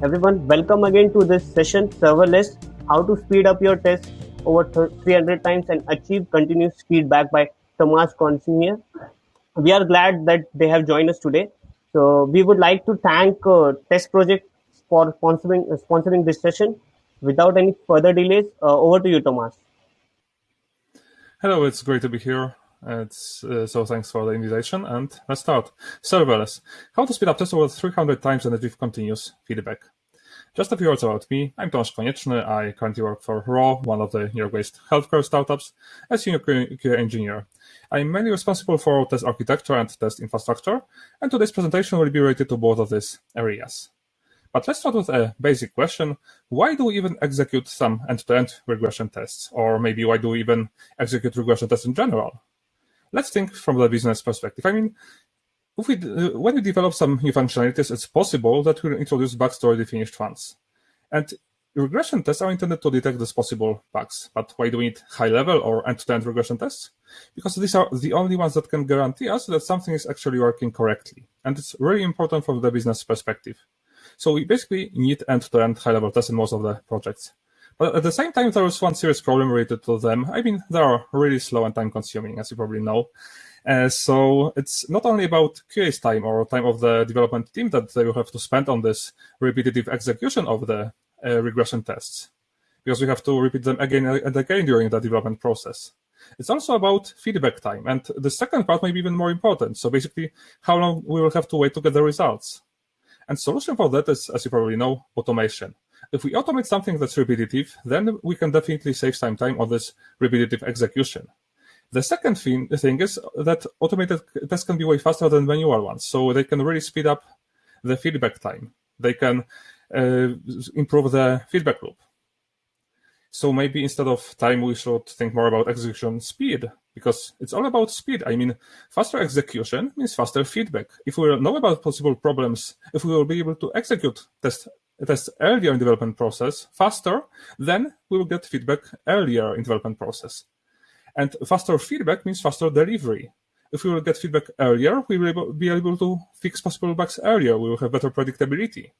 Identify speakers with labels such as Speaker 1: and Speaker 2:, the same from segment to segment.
Speaker 1: Everyone, welcome again to this session, Serverless, how to speed up your tests over 300 times and achieve continuous feedback by Thomas Konieczny. We are glad that they have joined us today. So we would like to thank uh, TestProject for sponsoring, uh, sponsoring this session. Without any further delays, uh, over to you, Thomas.
Speaker 2: Hello, it's great to be here. It's, uh, so thanks for the invitation and let's start. Serverless. How to speed up tests over 300 times and achieve continuous feedback. Just a few words about me. I'm Tomasz Konieczny. I currently work for Ro, one of the New York-based healthcare startups, as senior QA engineer. I'm mainly responsible for test architecture and test infrastructure, and today's presentation will be related to both of these areas. But let's start with a basic question. Why do we even execute some end-to-end -end regression tests? Or maybe why do we even execute regression tests in general? Let's think from the business perspective. I mean, we, uh, when we develop some new functionalities, it's possible that we'll introduce bugs to already finished ones. And regression tests are intended to detect these possible bugs. But why do we need high-level or end-to-end -end regression tests? Because these are the only ones that can guarantee us that something is actually working correctly. And it's really important from the business perspective. So we basically need end-to-end high-level tests in most of the projects. But at the same time, there is one serious problem related to them. I mean, they are really slow and time-consuming, as you probably know. Uh, so it's not only about QA's time or time of the development team that they will have to spend on this repetitive execution of the uh, regression tests, because we have to repeat them again and again during the development process. It's also about feedback time, and the second part may be even more important. So basically, how long we will have to wait to get the results. And solution for that is, as you probably know, automation. If we automate something that's repetitive, then we can definitely save some time on this repetitive execution. The second thing, thing is that automated tests can be way faster than manual ones, so they can really speed up the feedback time. They can uh, improve the feedback loop. So maybe instead of time, we should think more about execution speed because it's all about speed. I mean, faster execution means faster feedback. If we know about possible problems, if we will be able to execute test tests earlier in development process faster, then we will get feedback earlier in development process. And faster feedback means faster delivery. If we will get feedback earlier, we will be able to fix possible bugs earlier. We will have better predictability.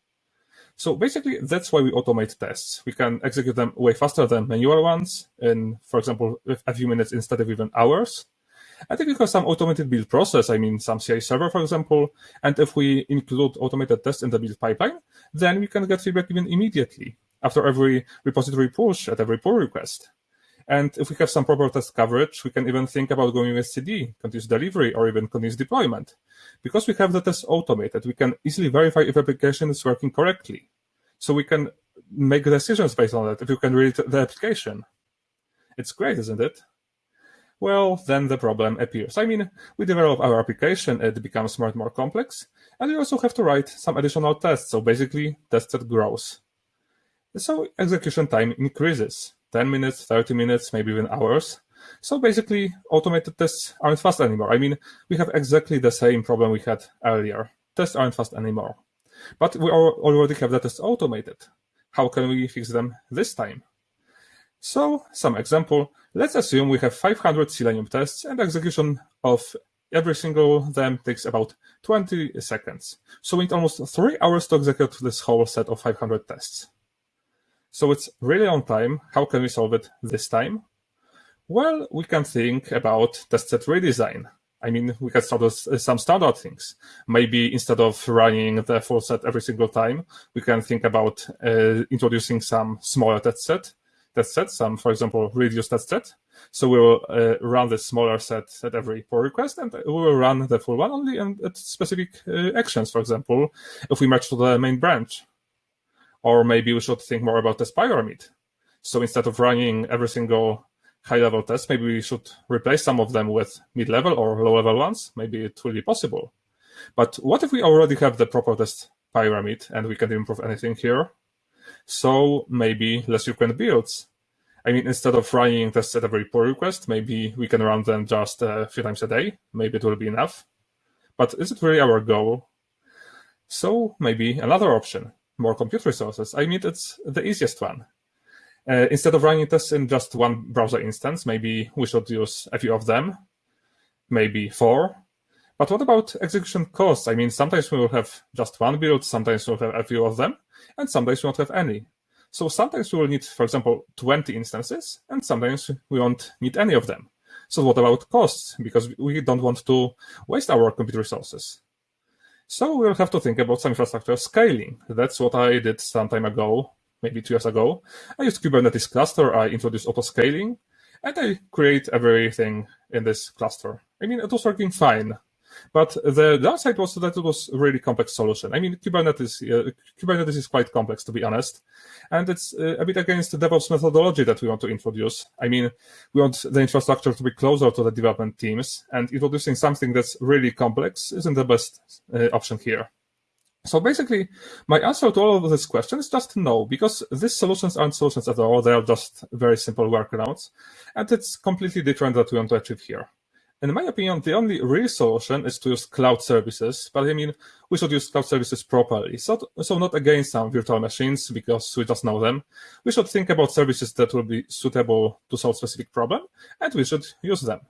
Speaker 2: So basically, that's why we automate tests. We can execute them way faster than manual ones in, for example, a few minutes instead of even hours. And if we have some automated build process, I mean some CI server, for example, and if we include automated tests in the build pipeline, then we can get feedback even immediately after every repository push at every pull request. And if we have some proper test coverage, we can even think about going with CD, continuous delivery, or even continuous deployment. Because we have the test automated, we can easily verify if application is working correctly. So we can make decisions based on that if you can read the application. It's great, isn't it? Well, then the problem appears. I mean, we develop our application, it becomes more and more complex, and we also have to write some additional tests, so basically, test set grows. So execution time increases. 10 minutes, 30 minutes, maybe even hours. So basically, automated tests aren't fast anymore. I mean, we have exactly the same problem we had earlier. Tests aren't fast anymore. But we already have the tests automated. How can we fix them this time? So, some example. Let's assume we have 500 Selenium tests and execution of every single them takes about 20 seconds. So we need almost three hours to execute this whole set of 500 tests. So it's really on time. How can we solve it this time? Well, we can think about test set redesign. I mean, we can start with some standard things. Maybe instead of running the full set every single time, we can think about uh, introducing some smaller test set, test set, some, for example, reduced test set. So we will uh, run the smaller set at every pull request, and we will run the full one only at specific uh, actions. For example, if we merge to the main branch, or maybe we should think more about test pyramid. So instead of running every single high-level test, maybe we should replace some of them with mid-level or low-level ones. Maybe it will be possible. But what if we already have the proper test pyramid and we can improve anything here? So maybe less frequent builds. I mean, instead of running tests at every pull request, maybe we can run them just a few times a day. Maybe it will be enough. But is it really our goal? So maybe another option more compute resources, I mean, it's the easiest one. Uh, instead of running tests in just one browser instance, maybe we should use a few of them, maybe four. But what about execution costs? I mean, sometimes we will have just one build, sometimes we'll have a few of them, and sometimes we won't have any. So sometimes we will need, for example, 20 instances, and sometimes we won't need any of them. So what about costs? Because we don't want to waste our compute resources. So we'll have to think about some infrastructure scaling. That's what I did some time ago, maybe two years ago. I used Kubernetes cluster, I introduced auto-scaling, and I create everything in this cluster. I mean, it was working fine. But the downside was that it was a really complex solution. I mean, Kubernetes uh, Kubernetes is quite complex, to be honest, and it's uh, a bit against the DevOps methodology that we want to introduce. I mean, we want the infrastructure to be closer to the development teams, and introducing something that's really complex isn't the best uh, option here. So basically, my answer to all of this question is just no, because these solutions aren't solutions at all. They are just very simple workarounds, and it's completely different that we want to achieve here in my opinion, the only real solution is to use cloud services. But I mean, we should use cloud services properly. So, so not against some virtual machines because we just know them. We should think about services that will be suitable to solve specific problem, and we should use them.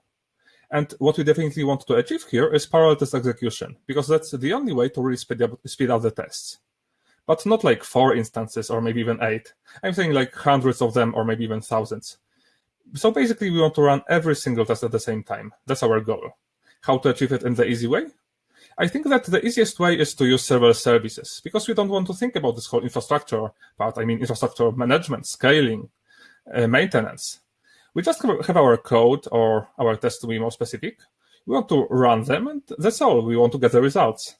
Speaker 2: And what we definitely want to achieve here is parallel test execution, because that's the only way to really speed up, speed up the tests. But not like four instances or maybe even eight. I'm saying like hundreds of them or maybe even thousands so basically we want to run every single test at the same time. That's our goal. How to achieve it in the easy way? I think that the easiest way is to use serverless services because we don't want to think about this whole infrastructure part. I mean, infrastructure management, scaling, uh, maintenance. We just have our code or our tests to be more specific. We want to run them and that's all. We want to get the results.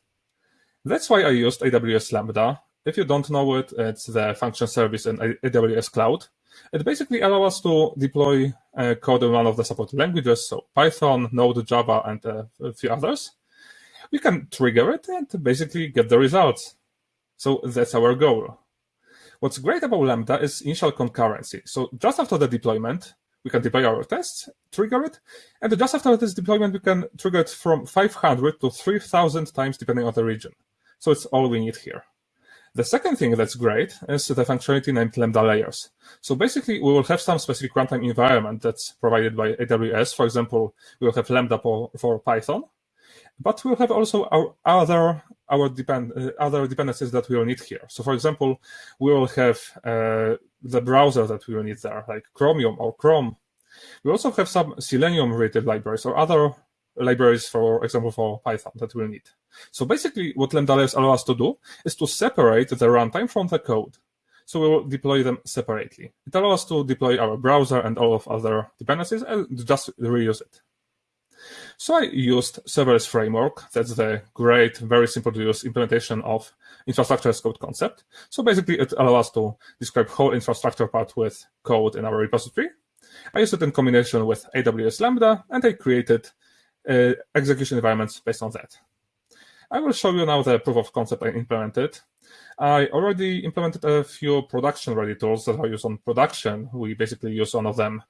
Speaker 2: That's why I used AWS Lambda. If you don't know it, it's the function service in AWS Cloud. It basically allows us to deploy uh, code in one of the supported languages, so Python, Node, Java, and uh, a few others. We can trigger it and basically get the results. So that's our goal. What's great about Lambda is initial concurrency. So just after the deployment, we can deploy our tests, trigger it, and just after this deployment, we can trigger it from 500 to 3000 times depending on the region. So it's all we need here. The second thing that's great is the functionality named Lambda layers. So basically, we will have some specific runtime environment that's provided by AWS. For example, we will have Lambda for, for Python, but we'll have also our other our depend uh, other dependencies that we will need here. So, for example, we will have uh, the browser that we will need there, like Chromium or Chrome. We also have some Selenium related libraries or other libraries, for example, for Python that we'll need. So basically what Lambda layers allow us to do is to separate the runtime from the code. So we will deploy them separately. It allows us to deploy our browser and all of other dependencies and just reuse it. So I used serverless framework. That's the great, very simple to use implementation of infrastructure as code concept. So basically it allows us to describe whole infrastructure part with code in our repository. I used it in combination with AWS Lambda and I created uh, execution environments based on that. I will show you now the proof of concept I implemented. I already implemented a few production-ready tools that are used on production. We basically use one of them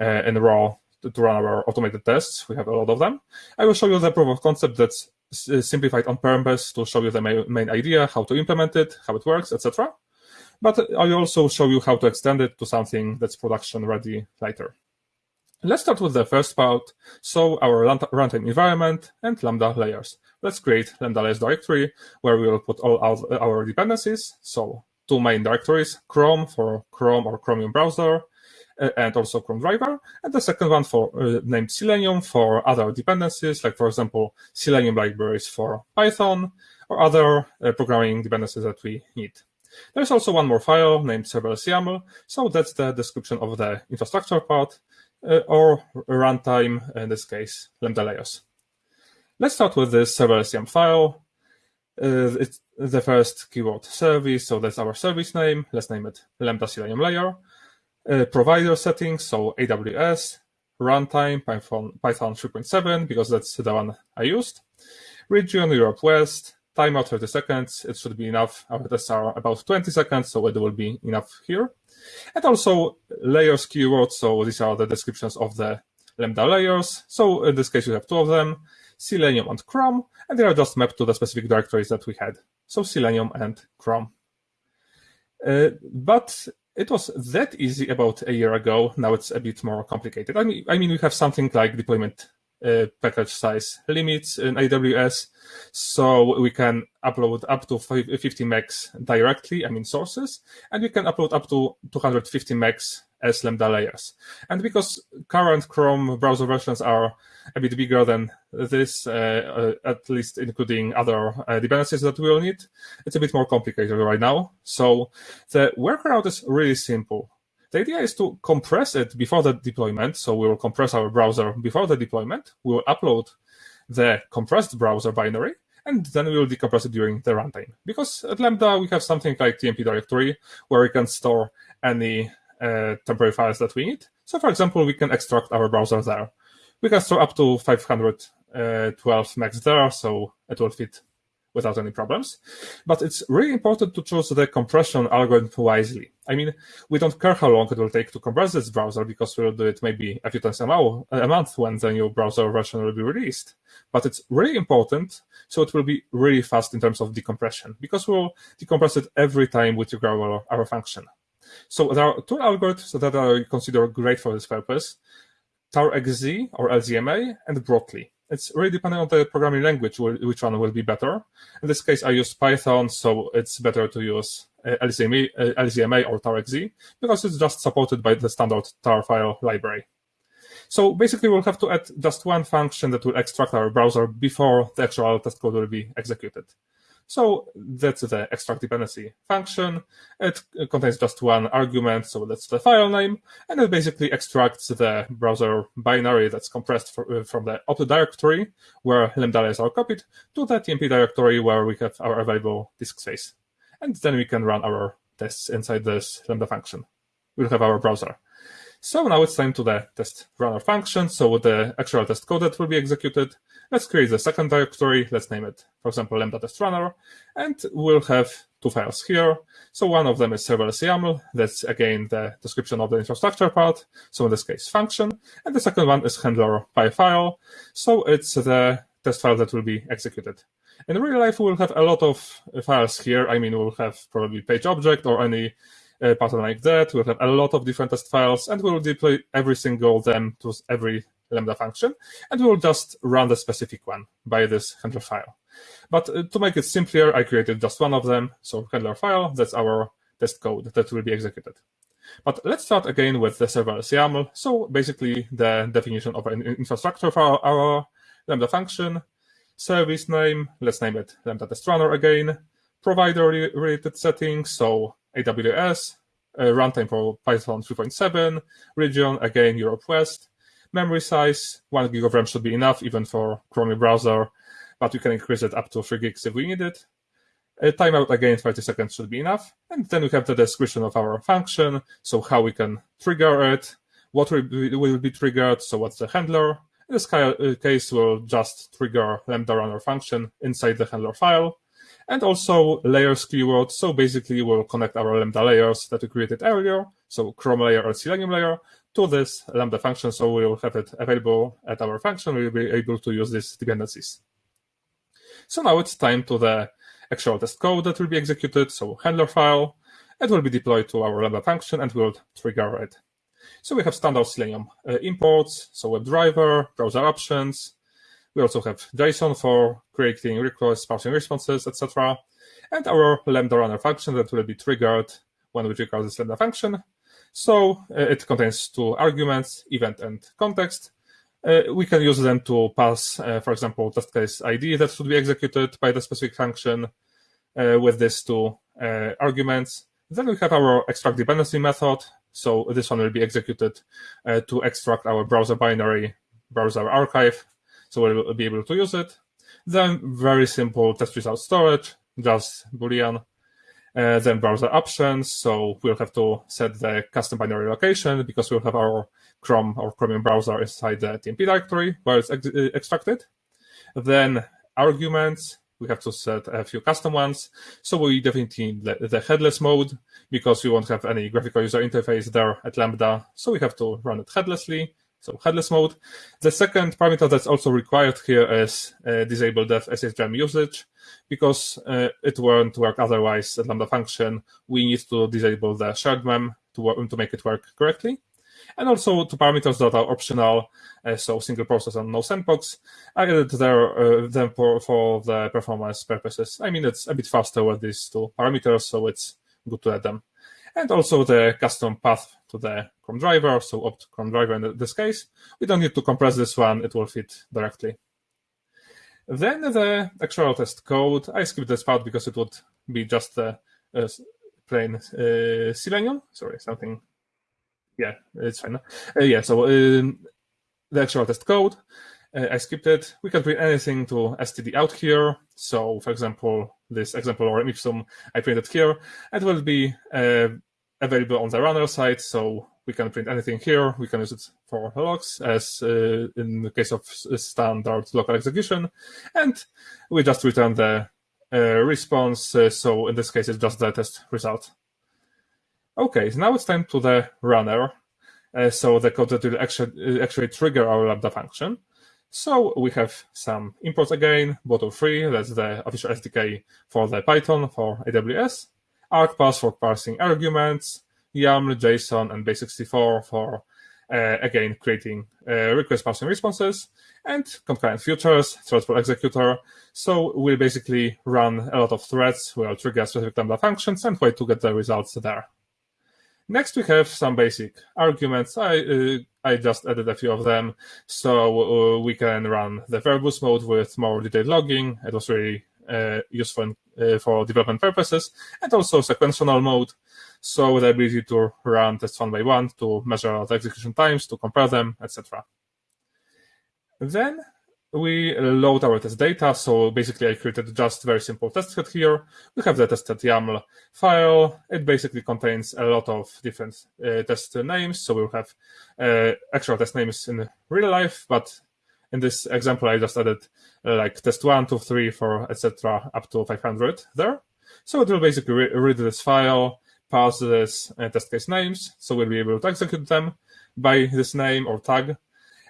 Speaker 2: uh, in Ro to, to, run our automated tests. We have a lot of them. I will show you the proof of concept that's uh, simplified on purpose to show you the main, main idea, how to implement it, how it works, etc. But I also show you how to extend it to something that's production-ready later. Let's start with the first part, so our runtime environment and Lambda layers. Let's create Lambda layers directory where we will put all our dependencies. So two main directories, Chrome for Chrome or Chromium browser, uh, and also Chrome driver, and the second one for uh, named Selenium for other dependencies, like for example, Selenium libraries for Python or other uh, programming dependencies that we need. There's also one more file named serverless YAML, so that's the description of the infrastructure part. Uh, or runtime, in this case, lambda layers. Let's start with this serverless file. Uh, it's the first keyword service, so that's our service name. Let's name it Lambda Selenium layer. Uh, provider settings, so AWS, runtime, Python, Python 3.7, because that's the one I used. Region, Europe West, timeout 30 seconds. It should be enough. Our tests are about 20 seconds, so it will be enough here. And also layers keywords. So these are the descriptions of the Lambda layers. So in this case, you have two of them, Selenium and Chrome, and they are just mapped to the specific directories that we had. So Selenium and Chrome. Uh, but it was that easy about a year ago. Now it's a bit more complicated. I mean, I mean, we have something like deployment uh, package size limits in AWS. So we can upload up to 50 megs directly, I mean sources, and we can upload up to 250 megs as Lambda layers. And because current Chrome browser versions are a bit bigger than this, uh, uh, at least including other uh, dependencies that we will need, it's a bit more complicated right now. So the workaround is really simple. The idea is to compress it before the deployment. So we will compress our browser before the deployment. We will upload the compressed browser binary, and then we will decompress it during the runtime. Because at Lambda, we have something like TMP directory, where we can store any uh, temporary files that we need. So for example, we can extract our browser there. We can store up to 512 megs there, so it will fit without any problems. But it's really important to choose the compression algorithm wisely. I mean, we don't care how long it will take to compress this browser because we'll do it maybe a few times a, month when the new browser version will be released. But it's really important, so it will be really fast in terms of decompression because we'll decompress it every time we trigger our, our function. So there are two algorithms that I consider great for this purpose, TarXZ or LZMA and Brotli. It's really depending on the programming language which one will be better. In this case, I use Python, so it's better to use uh, LZMA, uh, or TarXZ because it's just supported by the standard tar file library. So basically, we'll have to add just one function that will extract our browser before the actual test code will be executed. So that's the extract dependency function. It contains just one argument, so that's the file name, and it basically extracts the browser binary that's compressed for, uh, from the opt directory, where lambda layers are copied, to the TMP directory where we have our available disk space. And then we can run our tests inside this lambda function. We'll have our browser. So now it's time to the test runner function. So the actual test code that will be executed. Let's create the second directory. Let's name it, for example, lambda test runner. And we'll have two files here. So one of them is serverless YAML. That's again the description of the infrastructure part. So in this case, function. And the second one is handler py file. So it's the test file that will be executed. In real life, we'll have a lot of files here. I mean, we'll have probably page object or any uh, pattern like that. We'll have a lot of different test files, and we'll deploy every single them to every Lambda function, and we'll just run the specific one by this handler file. But uh, to make it simpler, I created just one of them. So handler file, that's our test code that will be executed. But let's start again with the serverless YAML. So basically the definition of an infrastructure for our Lambda function, service name, let's name it Lambda test runner again, provider related settings, so AWS, uh, runtime for Python 3.7, region, again, Europe West, memory size, 1 gig of RAM should be enough, even for Chrome browser, but we can increase it up to 3 gigs if we need it. A timeout, again, 30 seconds should be enough. And then we have the description of our function, so how we can trigger it, what will be, will be triggered, so what's the handler. In this uh, case, we'll just trigger lambda runner function inside the handler file and also layers keyword. So basically, we'll connect our Lambda layers that we created earlier, so Chrome layer or Selenium layer, to this Lambda function. So we'll have it available at our function. We'll be able to use these dependencies. So now it's time to the actual test code that will be executed. So handler file, it will be deployed to our Lambda function and will trigger it. So we have standard Selenium uh, imports, so WebDriver, browser options, we also have JSON for creating requests, parsing responses, etc. And our Lambda runner function that will be triggered when we trigger this Lambda function. So uh, it contains two arguments, event and context. Uh, we can use them to pass, uh, for example, test case ID that should be executed by the specific function uh, with these two uh, arguments. Then we have our extract dependency method. So this one will be executed uh, to extract our browser binary, browser archive so we'll be able to use it. Then very simple test result storage, just Boolean. Uh, then browser options, so we'll have to set the custom binary location because we'll have our Chrome or Chromium browser inside the TMP directory where it's ex uh, extracted. Then arguments, we have to set a few custom ones. So we definitely need the, the headless mode because we won't have any graphical user interface there at Lambda. So we have to run it headlessly so headless mode. The second parameter that's also required here is uh, disable dev SHM usage because uh, it won't work otherwise at Lambda function. We need to disable the shared mem to, to make it work correctly. And also to parameters that are optional, uh, so single process and no sandbox, I added there uh, them for, for the performance purposes. I mean, it's a bit faster with these two parameters, so it's good to add them. And also the custom path to the Chrome driver, so opt Chrome driver in this case. We don't need to compress this one, it will fit directly. Then the actual test code, I skipped this part because it would be just a, a plain uh, Selenium. Sorry, something. Yeah, it's fine. Uh, yeah, so um, the actual test code, uh, I skipped it. We can print anything to std out here. So, for example, this example or ipsum I printed here, it will be uh, available on the runner side. So we can print anything here. We can use it for logs as uh, in the case of standard local execution. And we just return the uh, response. Uh, so in this case, it's just the test result. Okay, so now it's time to the runner. Uh, so the code that will actually, actually trigger our Lambda function. So we have some imports again, Boto3, that's the official SDK for the Python for AWS, argparse for parsing arguments, YAML, JSON, and base64 for, uh, again, creating uh, request parsing responses, and concurrent futures, thread pool executor. So we'll basically run a lot of threads, we'll trigger specific Lambda functions, and wait to get the results there. Next, we have some basic arguments. I uh, I just added a few of them, so uh, we can run the verbose mode with more detailed logging. It was really uh, useful uh, for development purposes, and also sequential mode, so the ability to run tests one by one, to measure the execution times, to compare them, etc. Then we load our test data. So basically, I created just very simple test set here. We have the tested YAML file. It basically contains a lot of different uh, test names. So we'll have uh, actual test names in real life, but in this example, I just added uh, like test one, two, three, four, etc., up to 500 there. So it will basically re read this file, pass this uh, test case names. So we'll be able to execute them by this name or tag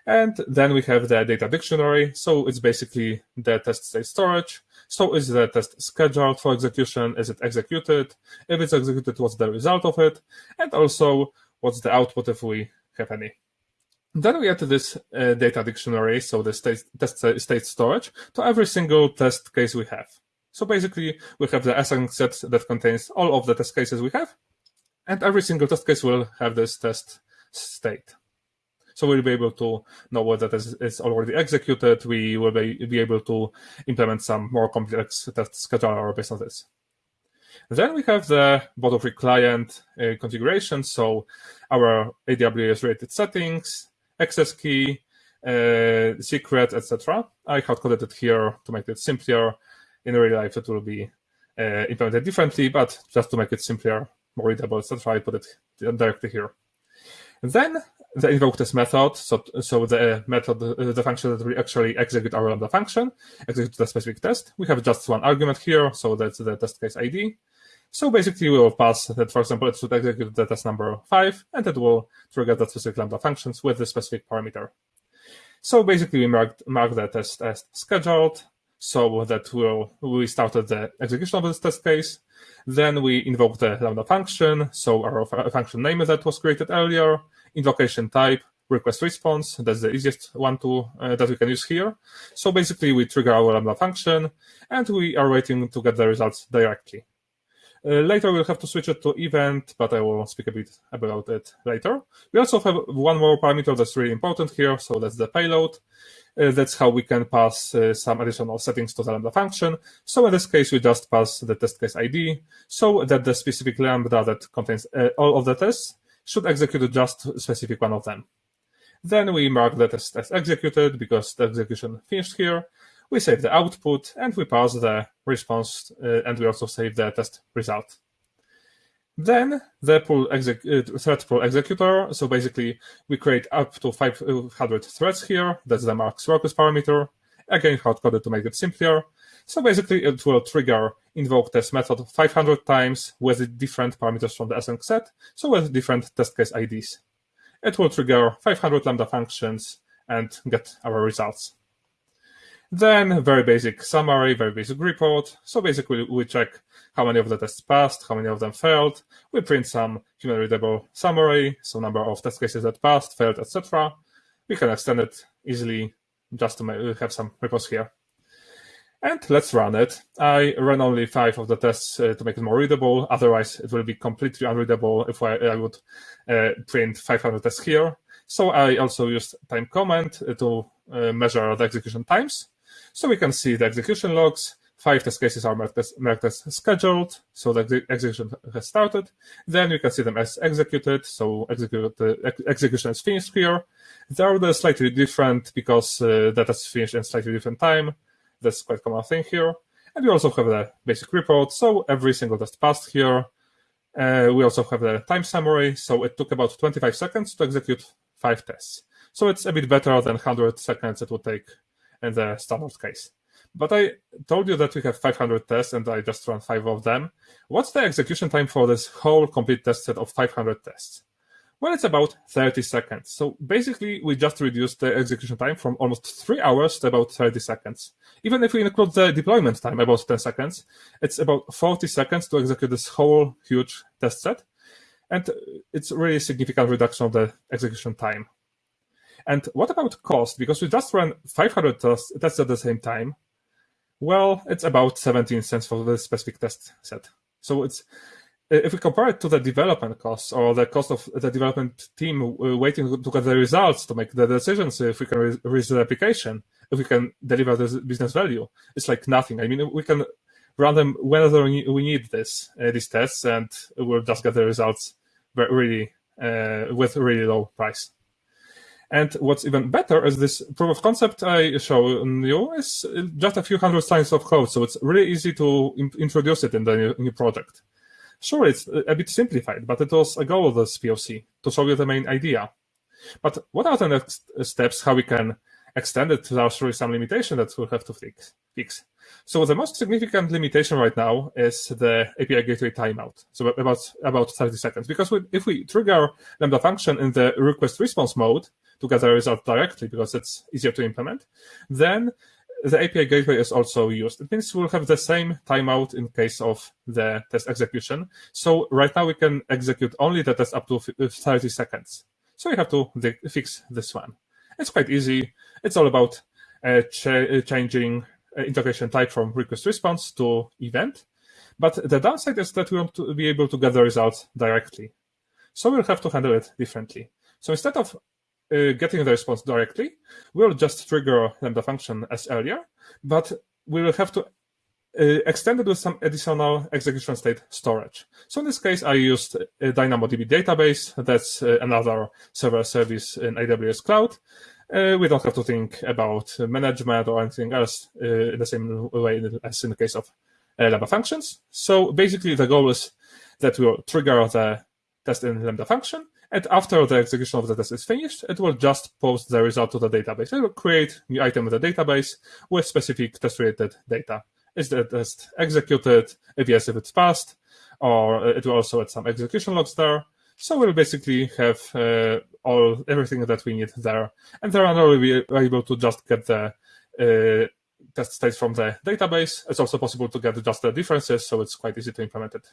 Speaker 2: and then we have the data dictionary. So it's basically the test state storage. So is the test scheduled for execution? Is it executed? If it's executed, what's the result of it? And also, what's the output if we have any? Then we add this uh, data dictionary, so the state, test state storage, to every single test case we have. So basically, we have the async set that contains all of the test cases we have, and every single test case will have this test state. So we'll be able to know whether this is already executed. We will be, be able to implement some more complex test scheduler based on this. Then we have the Boto3 client uh, configuration. So our AWS related settings, access key, uh, secret, etc. I hard coded it here to make it simpler. In real life, it will be uh, implemented differently, but just to make it simpler, more readable, etc., I put it directly here. Then the invoke this method, so, so the method, the function that we actually execute our Lambda function, execute the specific test. We have just one argument here, so that's the test case ID. So basically we will pass that, for example, it should execute the test number five, and it will trigger that specific Lambda functions with the specific parameter. So basically we mark, mark the test as scheduled, so that will we started the execution of this test case. Then we invoke the Lambda function, so our function name that was created earlier, invocation type, request response. That's the easiest one to uh, that we can use here. So basically, we trigger our Lambda function, and we are waiting to get the results directly. Uh, later, we'll have to switch it to event, but I will speak a bit about it later. We also have one more parameter that's really important here, so that's the payload. Uh, that's how we can pass uh, some additional settings to the Lambda function. So in this case, we just pass the test case ID, so that the specific Lambda that contains uh, all of the tests should execute just specific one of them. Then we mark the test as executed because the execution finished here. We save the output and we pass the response uh, and we also save the test result. Then the pool uh, thread pool executor. So basically, we create up to 500 threads here. That's the max workers parameter. Again, hard coded to make it simpler. So basically, it will trigger invoke test method 500 times with different parameters from the async set, so with different test case IDs. It will trigger 500 Lambda functions and get our results. Then very basic summary, very basic report. So basically we check how many of the tests passed, how many of them failed. We print some human readable summary, so number of test cases that passed, failed, etc. We can extend it easily just to have some reports here. And let's run it. I ran only five of the tests uh, to make it more readable. Otherwise, it will be completely unreadable if I, I would uh, print 500 tests here. So I also used time comment to uh, measure the execution times. So we can see the execution logs. Five test cases are marked as, marked as scheduled, so the execution has started. Then you can see them as executed, so execute, uh, ex execution is finished here. They are slightly different because uh, that is finished in slightly different time. That's quite common thing here. And we also have the basic report, so every single test passed here. Uh, we also have the time summary, so it took about 25 seconds to execute five tests. So it's a bit better than 100 seconds it would take the standard case. But I told you that we have 500 tests and I just run five of them. What's the execution time for this whole complete test set of 500 tests? Well, it's about 30 seconds. So basically, we just reduced the execution time from almost three hours to about 30 seconds. Even if we include the deployment time, about 10 seconds, it's about 40 seconds to execute this whole huge test set. And it's really significant reduction of the execution time. And what about cost? Because we just ran 500 tests, tests at the same time. Well, it's about 17 cents for the specific test set. So it's if we compare it to the development costs or the cost of the development team uh, waiting to get the results to make the decisions if we can release the application, if we can deliver the business value, it's like nothing. I mean, we can run them whenever we need this uh, these tests, and we'll just get the results really uh, with really low price. And what's even better is this proof of concept I show you is just a few hundred lines of code, so it's really easy to introduce it in the new, project. Sure, it's a bit simplified, but it was a goal of this POC, to show you the main idea. But what are the next steps, how we can extend it without really some limitation that we'll have to fix? fix? So the most significant limitation right now is the API gateway timeout, so about, about 30 seconds. Because we, if we trigger Lambda function in the request response mode to get the result directly, because it's easier to implement, then the API gateway is also used. It means we'll have the same timeout in case of the test execution. So right now we can execute only the test up to 30 seconds. So we have to fix this one. It's quite easy. It's all about uh, ch uh, changing uh, integration type from request response to event. But the downside is that we want to be able to get the results directly. So we'll have to handle it differently. So instead of uh, getting the response directly, we'll just trigger Lambda function as earlier, but we will have to uh, extend it with some additional execution state storage. So in this case, I used a DynamoDB database. That's uh, another server service in AWS Cloud. Uh, we don't have to think about management or anything else uh, in the same way as in the case of uh, Lambda functions. So basically, the goal is that we'll trigger the test in Lambda function, and after the execution of the test is finished, it will just post the result to the database. It will create new item in the database with specific test-related data. Is the test executed? If yes, if it's passed, or it will also add some execution logs there. So we'll basically have uh, all everything that we need there. And there are we be able to just get the uh, test states from the database. It's also possible to get just the differences, so it's quite easy to implement it.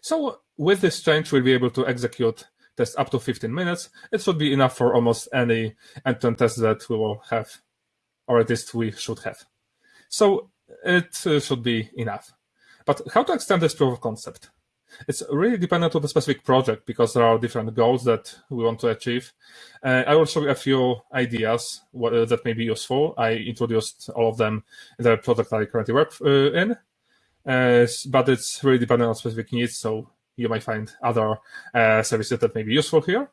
Speaker 2: So with this change, we'll be able to execute tests up to 15 minutes. It should be enough for almost any end-to-end test that we will have, or at least we should have. So it uh, should be enough. But how to extend this proof of concept? It's really dependent on the specific project because there are different goals that we want to achieve. Uh, I will show you a few ideas what, uh, that may be useful. I introduced all of them in the project I currently work uh, in uh, but it's really dependent on specific needs. So you might find other uh, services that may be useful here.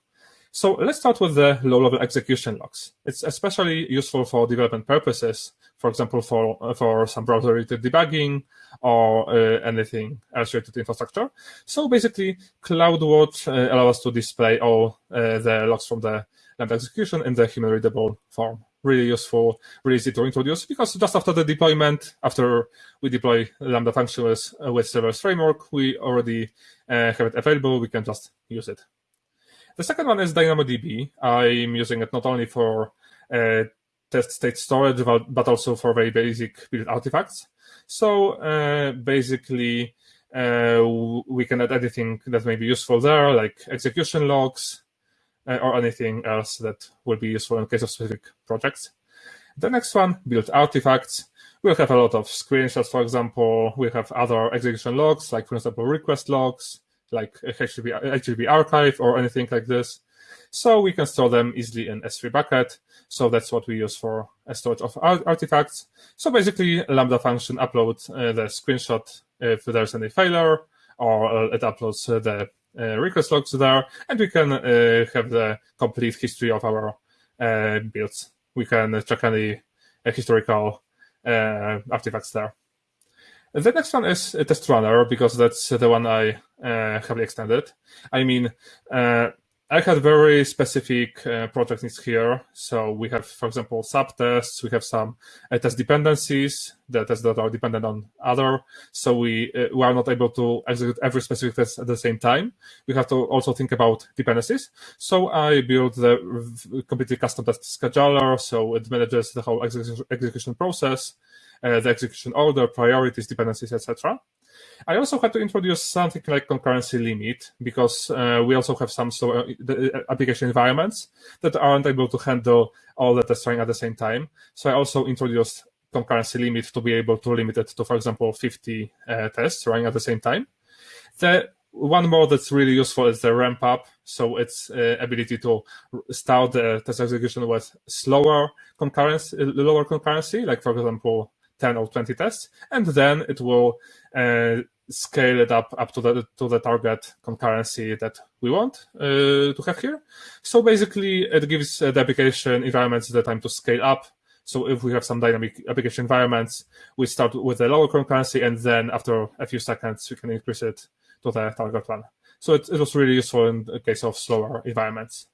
Speaker 2: So let's start with the low-level execution logs. It's especially useful for development purposes, for example, for for some browser-related debugging or uh, anything else related to infrastructure. So basically, CloudWatch uh, allows us to display all uh, the logs from the Lambda execution in the human-readable form really useful, really easy to introduce because just after the deployment, after we deploy Lambda functions with, with serverless framework, we already uh, have it available. We can just use it. The second one is DynamoDB. I'm using it not only for uh, test state storage, but also for very basic build artifacts. So uh, basically, uh, we can add anything that may be useful there, like execution logs uh, or anything else that will be useful in case of specific projects. The next one, build artifacts. We'll have a lot of screenshots, for example. We have other execution logs, like, for example, request logs, like HTTP, HTTP archive or anything like this. So we can store them easily in S3 bucket. So that's what we use for a storage of artifacts. So basically, Lambda function uploads uh, the screenshot if there's any failure, or uh, it uploads uh, the uh, Uh, request logs there, and we can uh, have the complete history of our uh, builds. We can uh, check any uh, historical artifacts there. The next one is a test runner because that's the one I heavily extended. I mean, I had very specific uh, project needs here. So we have, for example, subtests. We have some uh, test dependencies, the tests that are dependent on other. So we uh, we are not able to execute every specific test at the same time. We have to also think about dependencies. So I built the completely custom test scheduler. So it manages the whole execution process, uh, the execution order, priorities, dependencies, etc. I also had to introduce something like concurrency limit because uh, we also have some so, uh, uh, application environments that aren't able to handle all the tests running at the same time. So I also introduced concurrency limit to be able to limit it to, for example, 50 uh, tests running at the same time. The one more that's really useful is the ramp up. So its uh, ability to start the test execution with slower concurrency, lower concurrency, like for example, 10 or 20 tests, and then it will uh, scale it up up to the to the target concurrency that we want uh, to have here. So basically, it gives uh, the application environments the time to scale up. So if we have some dynamic application environments, we start with a lower concurrency, and then after a few seconds, we can increase it to the target one. So it, it was really useful in the case of slower environments.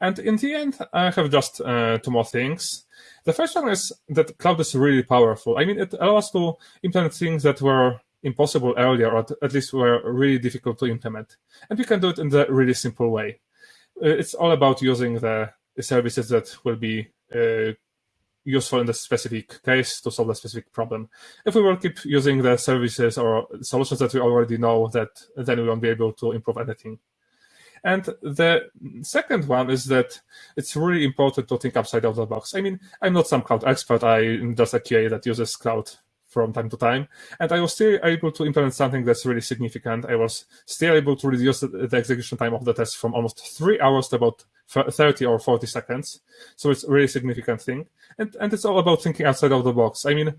Speaker 2: And in the end, I have just uh, two more things. The first one is that cloud is really powerful. I mean, it allows to implement things that were impossible earlier, or at least were really difficult to implement. And we can do it in a really simple way. Uh, it's all about using the services that will be uh, useful in the specific case to solve a specific problem. If we will keep using the services or solutions that we already know, that then we won't be able to improve anything. And the second one is that it's really important to think outside of the box. I mean, I'm not some cloud expert. I'm just a QA that uses cloud from time to time. And I was still able to implement something that's really significant. I was still able to reduce the execution time of the test from almost three hours to about 30 or 40 seconds. So it's a really significant thing. And, and it's all about thinking outside of the box. I mean,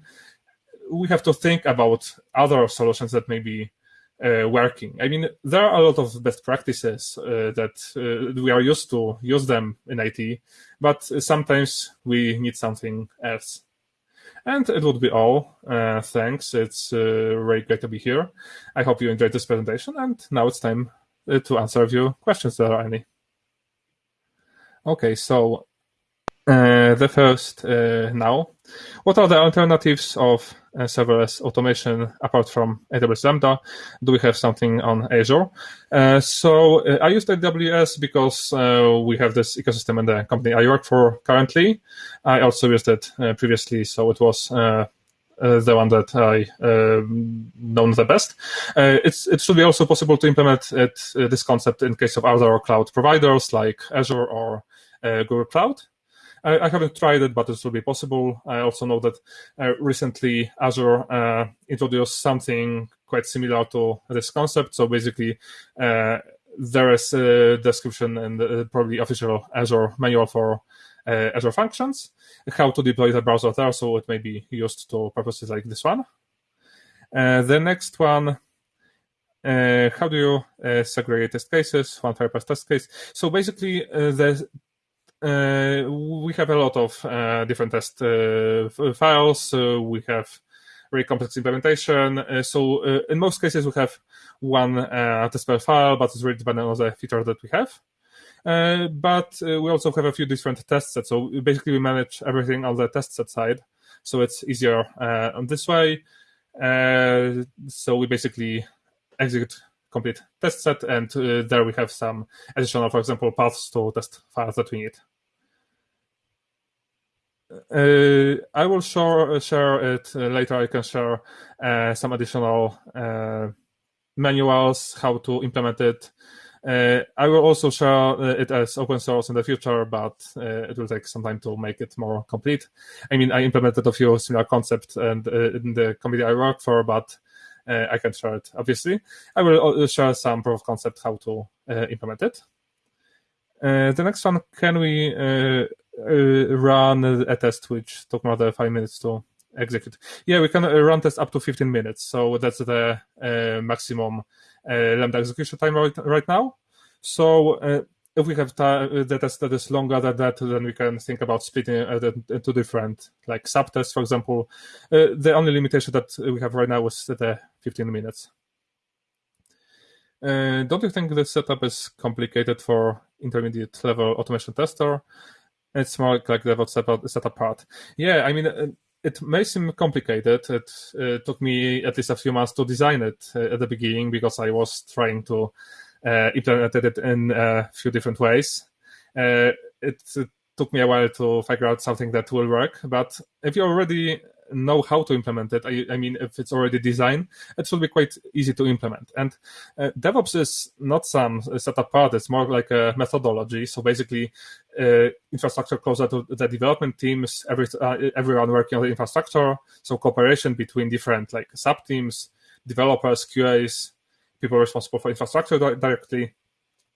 Speaker 2: we have to think about other solutions that may be uh, working. I mean, there are a lot of best practices uh, that uh, we are used to use them in IT, but sometimes we need something else. And it would be all. Uh, thanks. It's uh, very great to be here. I hope you enjoyed this presentation. And now it's time uh, to answer a few questions there are any. Okay, so the first now. What are the alternatives of uh, serverless automation apart from AWS Lambda? Do we have something on Azure? Uh, so uh, I used AWS because uh, we have this ecosystem in the company I work for currently. I also used it uh, previously, so it was uh, the one that I uh, known the best. Uh, it should be also possible to implement it, uh, this concept in case of other cloud providers like Azure or Google Cloud. I, I, haven't tried it, but it will be possible. I also know that uh, recently Azure uh, introduced something quite similar to this concept. So basically, uh, there is a description and probably official Azure manual for uh, Azure Functions, how to deploy the browser there, so it may be used to purposes like this one. Uh, the next one uh, how do you uh, segregate test cases, one per test case? So basically, uh, the we have a lot of uh, different test uh, files. we have very complex implementation. so in most cases, we have one test file, but it's really dependent on the feature that we have. Uh, but uh, we also have a few different test sets. So basically, we manage everything on the test set side. So it's easier uh, on this way. so we basically execute complete test set, and uh, there we have some additional, for example, paths to test files that we need. Uh, I will share, share it uh, later. I can share uh, some additional manuals, how to implement it. Uh, I will also share it as open source in the future, but uh, it will take some time to make it more complete. I mean, I implemented a few similar concepts and uh, in the committee I work for, but I can share it. Obviously, I will share some proof of concept how to implement it. the next one, can we run a test which took than five minutes to execute. Yeah, we can run tests up to 15 minutes. So that's the uh, maximum uh, Lambda execution time right, right now. So uh, if we have the test that is longer than that, then we can think about splitting it into different like subtests, for example. the only limitation that we have right now is the 15 minutes. Uh, don't you think the setup is complicated for intermediate level automation tester? It's more like the setup, setup part. Yeah, I mean, it may seem complicated. It uh, took me at least a few months to design it uh, at the beginning because I was trying to uh, implement it in a few different ways. Uh, it, it, took me a while to figure out something that will work. But if you already know how to implement it. I, I, mean, if it's already designed, it will be quite easy to implement. And uh, DevOps is not some setup part; it's more like a methodology. So basically, uh, infrastructure closer to the development teams, every uh, everyone working on the infrastructure. So cooperation between different like sub teams, developers, QAs, people responsible for infrastructure directly.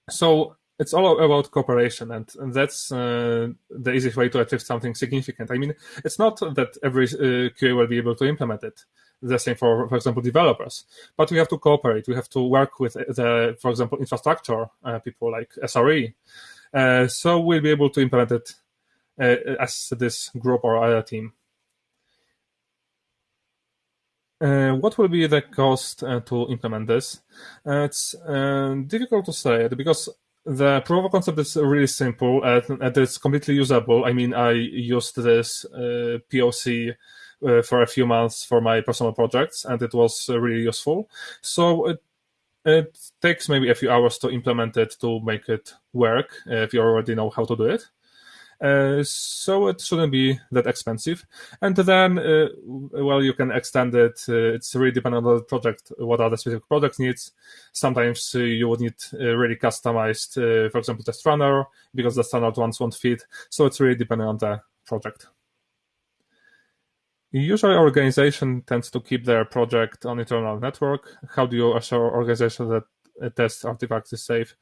Speaker 2: So it's all about cooperation, and, and that's uh, the easiest way to achieve something significant. I mean, it's not that every uh, QA will be able to implement it. The same for, for example, developers. But we have to cooperate. We have to work with the, for example, infrastructure uh, people like SRE. Uh, so we'll be able to implement it uh, as this group or other team. Uh, what will be the cost uh, to implement this? Uh, it's difficult to say because the proof of concept is really simple and, and it's completely usable. I mean, I used this uh, POC uh, for a few months for my personal projects, and it was uh, really useful. So it it takes maybe a few hours to implement it to make it work if you already know how to do it. Uh, so it shouldn't be that expensive. And then, uh, well, you can extend it. Uh, it's really dependent on the project, what are the specific project needs. Sometimes you would need really customized, for example, test runner, because the standard ones won't fit. So it's really dependent on the project. Usually, organization tends to keep their project on internal network. How do you assure organization that test artifacts is safe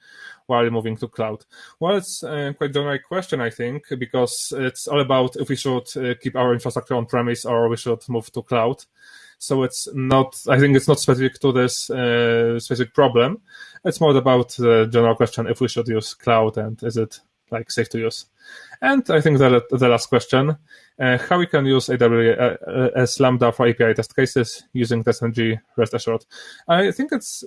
Speaker 2: while moving to cloud? Well, it's a quite generic question, I think, because it's all about if we should uh, keep our infrastructure on premise or we should move to cloud. So it's not, I think it's not specific to this uh, specific problem. It's more about the general question if we should use cloud and is it like safe to use. And I think the, the last question, uh, how we can use AWS Lambda for API test cases using TestNG rest assured. I think it's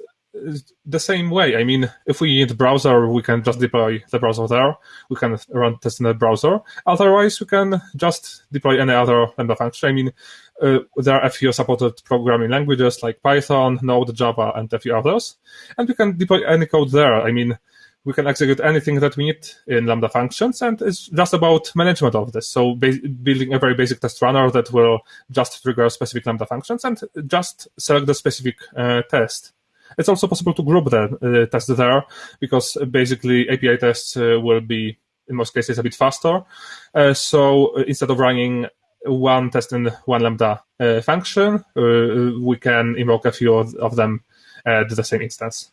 Speaker 2: the same way. I mean, if we need browser, we can just deploy the browser there. We can run tests in the browser. Otherwise, we can just deploy any other Lambda function. I mean, uh, there are a few supported programming languages like Python, Node, Java, and a few others. And we can deploy any code there. I mean, we can execute anything that we need in Lambda functions, and it's just about management of this. So building a very basic test runner that will just trigger specific Lambda functions and just select the specific uh, test. It's also possible to group the uh, tests there because basically API tests uh, will be in most cases a bit faster. Uh, so instead of running one test in one Lambda function, we can invoke a few of, them at the same instance.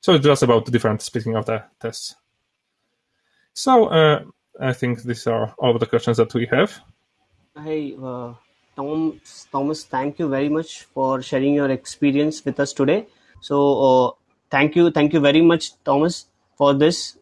Speaker 2: So it's just about the different splitting of the tests. So uh, I think these are all the questions that we have.
Speaker 1: Hey, uh, Tom, Thomas, thank you very much for sharing your experience with us today. So uh, thank you, thank you very much, Thomas, for this.